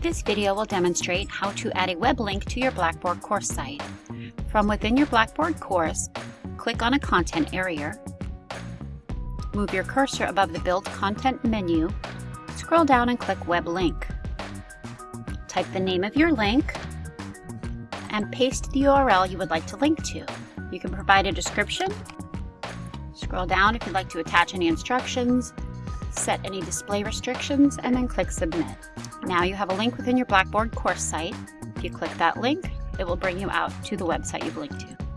This video will demonstrate how to add a web link to your Blackboard course site. From within your Blackboard course, click on a content area, move your cursor above the Build Content menu, scroll down and click Web Link. Type the name of your link and paste the URL you would like to link to. You can provide a description, scroll down if you'd like to attach any instructions, set any display restrictions, and then click Submit. Now you have a link within your Blackboard course site. If you click that link, it will bring you out to the website you've linked to.